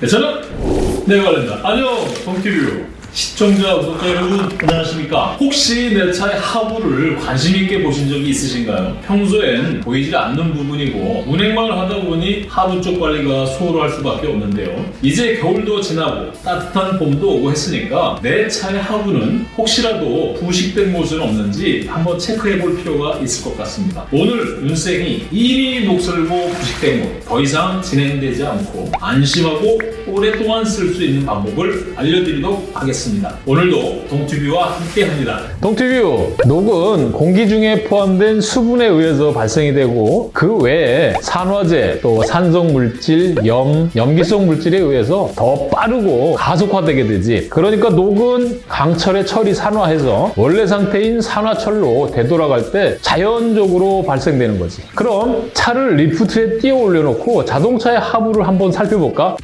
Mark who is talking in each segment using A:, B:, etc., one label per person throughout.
A: 네, 저는 내 관련다. 안녕, 동티뷰 시청자, 구독자 여러분, 안녕하십니까? 혹시 내 차의 하부를 관심 있게 보신 적이 있으신가요? 평소엔 보이지 않는 부분이고 운행만을 하다 보니 하부 쪽 관리가 소홀할 수밖에 없는데요. 이제 겨울도 지나고 따뜻한 봄도 오고 했으니까 내 차의 하부는 혹시라도 부식된 곳은 없는지 한번 체크해 볼 필요가 있을 것 같습니다. 오늘 윤생이 이미 녹슬고 부식된 곳, 더 이상 진행되지 않고 안심하고 오랫동안 쓸 수 있는 방법을 알려드리도록 하겠습니다. 오늘도 동튜뷰와 함께 합니다.
B: 동티뷰 녹은 공기 중에 포함된 수분에 의해서 발생이 되고 그 외에 산화제, 또 산성 물질, 염, 염기성 물질에 의해서 더 빠르고 가속화되게 되지. 그러니까 녹은 강철의 철이 산화해서 원래 상태인 산화철로 되돌아갈 때 자연적으로 발생되는 거지. 그럼 차를 리프트에 띄워 올려놓고 자동차의 하부를 한번 살펴볼까?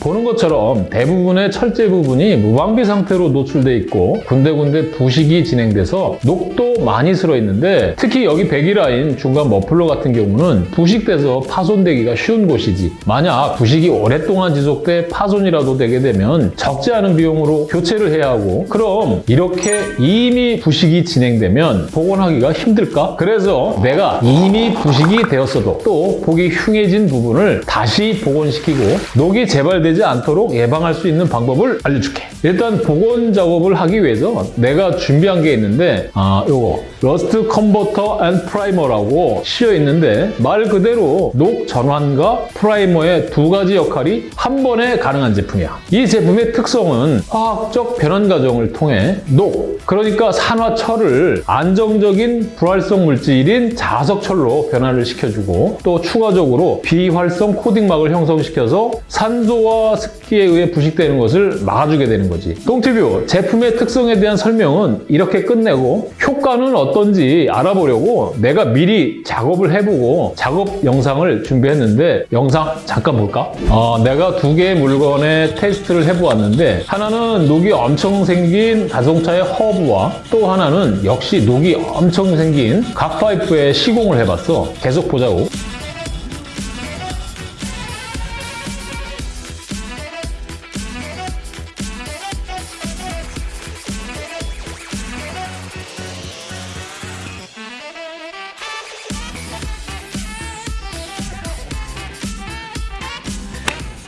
B: 보는 것처럼 대부분의 철제 부분이 무방비 상태로 노출돼 있고 군데군데 부식이 진행돼서 녹도 많이 슬어 있는데 특히 여기 배기라인 중간 머플러 같은 경우는 부식돼서 파손되기가 쉬운 곳이지 만약 부식이 오랫동안 지속돼 파손이라도 되게 되면 적지 않은 비용으로 교체를 해야 하고 그럼 이렇게 이미 부식이 진행되면 복원하기가 힘들까? 그래서 내가 이미 부식이 되었어도 또 보기 흉해진 부분을 다시 복원시키고 녹이 재발되지 않도록 예방할 수 있는 방법을 알려줄게. 일단 복원 작업을 하기 위해서 내가 준비한 게 있는데 아 요거 rust converter and primer라고 씌어 있는데 말 그대로 녹 전환과 프라이머의 두 가지 역할이 한 번에 가능한 제품이야. 이 제품의 특성은 화학적 변환 과정을 통해 녹, 그러니까 산화철을 안정적인 불활성 물질인 자석철로 변화를 시켜주고 또 추가적으로 비활성 코팅막을 형성시켜서 산소와 습기에 의해 부식되는 것을 막아주게 되는 거지. 똥티뷰 제품의 특성에 대한 설명은 이렇게 끝내고 효과는 어떤지 알아보려고 내가 미리 작업을 해보고 작업 영상을 준비했는데 영상 잠깐 볼까? 어, 내가 두 개의 물건에 테스트를 해보았는데 하나는 녹이 엄청 생긴 자동차의 허브와 또 하나는 역시 녹이 엄청 생긴 각 파이프에 시공을 해봤어. 계속 보자고.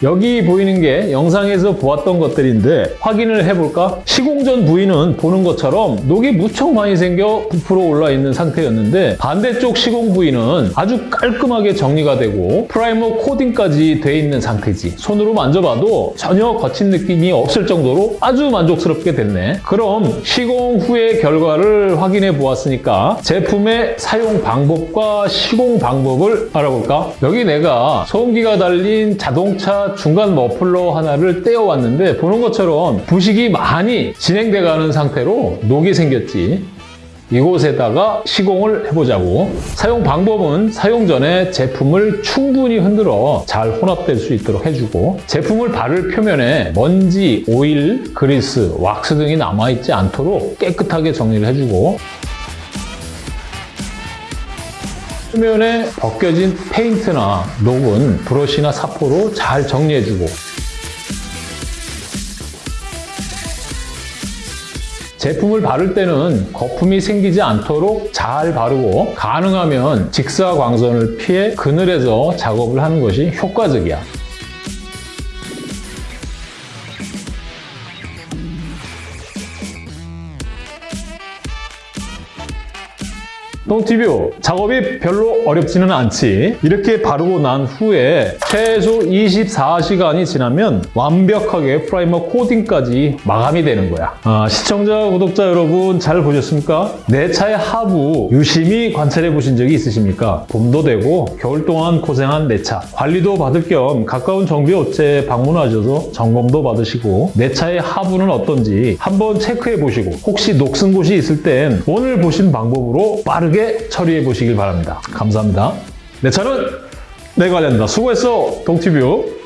B: 여기 보이는 게 영상에서 보았던 것들인데 확인을 해볼까? 시공 전 부위는 보는 것처럼 녹이 무척 많이 생겨 부풀어 올라 있는 상태였는데 반대쪽 시공 부위는 아주 깔끔하게 정리가 되고 프라이머 코팅까지 돼 있는 상태지. 손으로 만져봐도 전혀 거친 느낌이 없을 정도로 아주 만족스럽게 됐네. 그럼 시공 후의 결과를 확인해 보았으니까 제품의 사용 방법과 시공 방법을 알아볼까? 여기 내가 소음기가 달린 자동차 중간 머플러 하나를 떼어왔는데 보는 것처럼 부식이 많이 진행돼가는 상태로 녹이 생겼지. 이곳에다가 시공을 해보자고. 사용 방법은 사용 전에 제품을 충분히 흔들어 잘 혼합될 수 있도록 해주고 제품을 바를 표면에 먼지, 오일, 그리스, 왁스 등이 남아있지 않도록 깨끗하게 정리를 해주고 표면에 벗겨진 페인트나 녹은 브러쉬나 사포로 잘 정리해주고 제품을 바를 때는 거품이 생기지 않도록 잘 바르고 가능하면 직사광선을 피해 그늘에서 작업을 하는 것이 효과적이야. 똥티뷰 작업이 별로 어렵지는 않지 이렇게 바르고 난 후에 최소 24시간이 지나면 완벽하게 프라이머 코팅까지 마감이 되는 거야 아, 시청자 구독자 여러분 잘 보셨습니까? 내 차의 하부 유심히 관찰해 보신 적이 있으십니까? 봄도 되고 겨울 동안 고생한 내 차 관리도 받을 겸 가까운 정비 업체에 방문하셔서 점검도 받으시고 내 차의 하부는 어떤지 한번 체크해 보시고 혹시 녹슨 곳이 있을 땐 오늘 보신 방법으로 빠르게 처리해 보시길 바랍니다. 감사합니다. 내 차는 내가 관련다. 수고했어, 동티뷰.